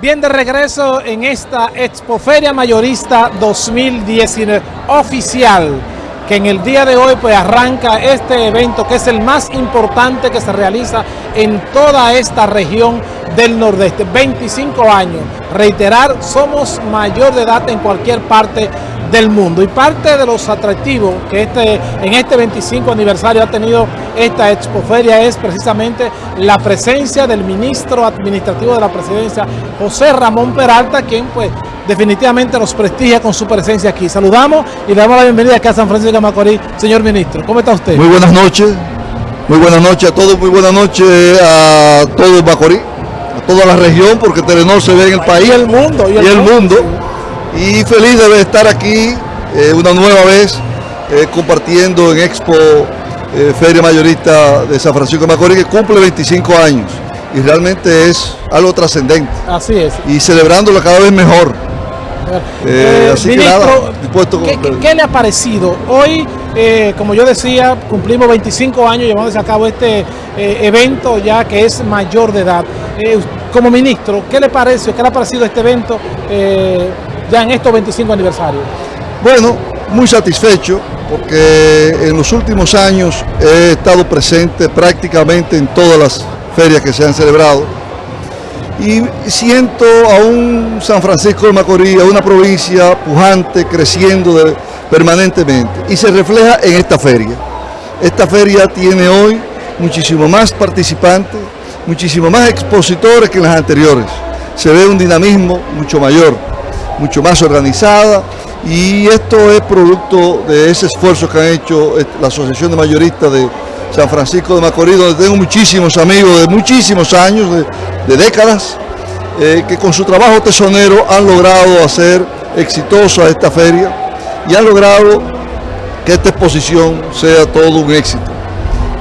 Bien, de regreso en esta Expoferia Mayorista 2019 oficial, que en el día de hoy pues arranca este evento que es el más importante que se realiza en toda esta región del Nordeste. 25 años. Reiterar, somos mayor de edad en cualquier parte del mundo. Y parte de los atractivos que este, en este 25 aniversario ha tenido esta expoferia es precisamente la presencia del ministro administrativo de la presidencia, José Ramón Peralta, quien pues definitivamente nos prestigia con su presencia aquí. Saludamos y le damos la bienvenida acá a San Francisco de Macorís. Señor ministro, ¿cómo está usted? Muy buenas noches, muy buenas noches a todos, muy buenas noches a todo el Macorís, a toda la región, porque Telenor se ve en el país. Y el mundo. Y el, mundo y feliz de estar aquí eh, una nueva vez eh, compartiendo en Expo eh, Feria Mayorista de San Francisco de Macorís que cumple 25 años y realmente es algo trascendente. Así es. Y celebrándolo cada vez mejor. así que nada, dispuesto ¿qué, ¿qué, le ha parecido? Hoy, como yo decía, cumplimos 25 años llevándose a cabo este evento ya que es mayor de edad. como ministro, ¿qué le parece? ¿Qué le ha parecido este evento? Ya en estos 25 aniversarios? Bueno, muy satisfecho porque en los últimos años he estado presente prácticamente en todas las ferias que se han celebrado y siento a un San Francisco de Macorís, a una provincia pujante, creciendo permanentemente y se refleja en esta feria. Esta feria tiene hoy muchísimo más participantes, muchísimo más expositores que en las anteriores. Se ve un dinamismo mucho mayor mucho más organizada y esto es producto de ese esfuerzo que han hecho la Asociación de Mayoristas de San Francisco de Macorís, donde tengo muchísimos amigos de muchísimos años, de, décadas, eh, que con su trabajo tesonero han logrado hacer exitosa esta feria y han logrado que esta exposición sea todo un éxito.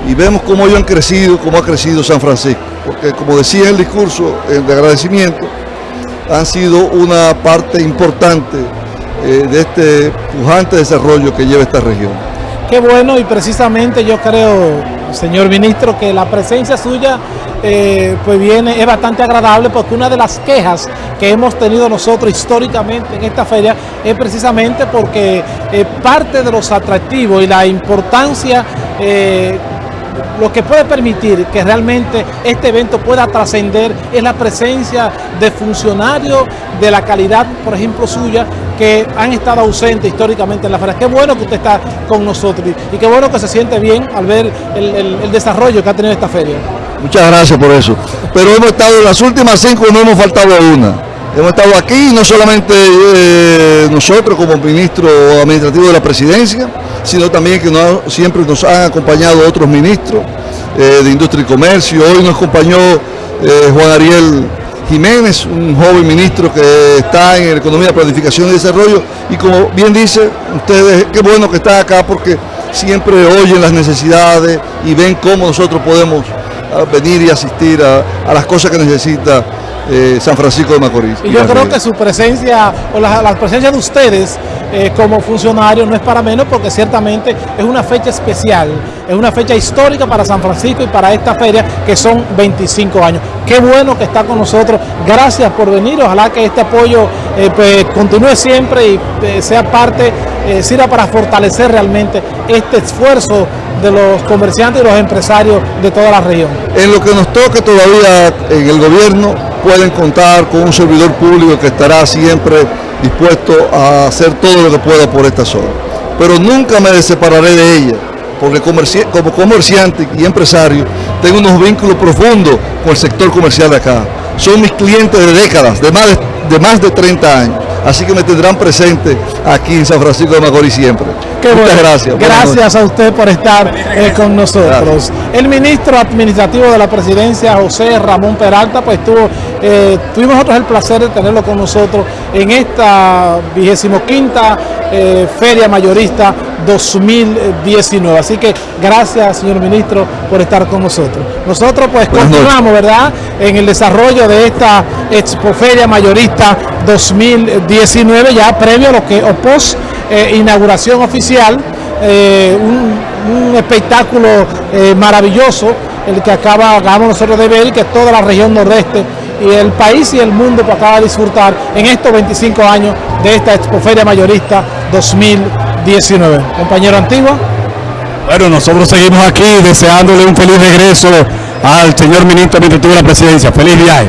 Y vemos cómo ellos han crecido, cómo ha crecido San Francisco, porque como decía en el discurso de agradecimiento, han sido una parte importante eh, de este pujante desarrollo que lleva esta región. Qué bueno y precisamente yo creo, señor ministro, que la presencia suya eh, pues viene, es bastante agradable porque una de las quejas que hemos tenido nosotros históricamente en esta feria es precisamente porque eh, parte de los atractivos y la importancia lo que puede permitir que realmente este evento pueda trascender es la presencia de funcionarios de la calidad, por ejemplo, suya, que han estado ausentes históricamente en la feria. Qué bueno que usted está con nosotros y qué bueno que se siente bien al ver el, desarrollo que ha tenido esta feria. Muchas gracias por eso. Pero hemos estado en las últimas cinco, no hemos faltado a una. Hemos estado aquí, no solamente eh, nosotros como ministro administrativo de la presidencia, sino también que siempre nos han acompañado otros ministros eh, de Industria y Comercio. Hoy nos acompañó eh, Juan Ariel Jiménez, un joven ministro que está en Economía, Planificación y Desarrollo. Y como bien dice, ustedes, qué bueno que está acá porque siempre oyen las necesidades y ven cómo nosotros podemos ah, venir y asistir a las cosas que necesita eh, San Francisco de Macorís. Y, yo creo que su presencia, o la, presencia de ustedes eh, como funcionarios no es para menos porque ciertamente es una fecha especial, es una fecha histórica para San Francisco y para esta feria que son 25 años. Qué bueno que está con nosotros, gracias por venir, ojalá que este apoyo eh, pues, continúe siempre y sea parte, sirva para fortalecer realmente este esfuerzo de los comerciantes y los empresarios de toda la región. En lo que nos toque todavía en el gobierno, pueden contar con un servidor público que estará siempre dispuesto a hacer todo lo que pueda por esta zona. Pero nunca me separaré de ella, porque como comerciante y empresario tengo unos vínculos profundos con el sector comercial de acá. Son mis clientes de décadas, de más de, de más de 30 años así que me tendrán presente aquí en San Francisco de Macorís siempre. Muchas gracias. Gracias a usted por estar eh, con nosotros. El ministro administrativo de la presidencia, José Ramón Peralta, pues tuvo, eh, tuvimos nosotros el placer de tenerlo con nosotros en esta vigésimo quinta eh, Feria Mayorista 2019. Así que gracias, señor ministro, por estar con nosotros. Nosotros pues continuamos, ¿verdad?, en el desarrollo de esta Expo Feria Mayorista 2019, ya previo a lo que, o post eh, inauguración oficial, eh, un, espectáculo eh, maravilloso, el que acaba, acabamos nosotros de ver, que toda la región nordeste y el país y el mundo para de disfrutar en estos 25 años de esta Expoferia Mayorista 2019. Compañero Antigua. Bueno, nosotros seguimos aquí deseándole un feliz regreso al señor ministro mientras tuvo la presidencia. Feliz viaje.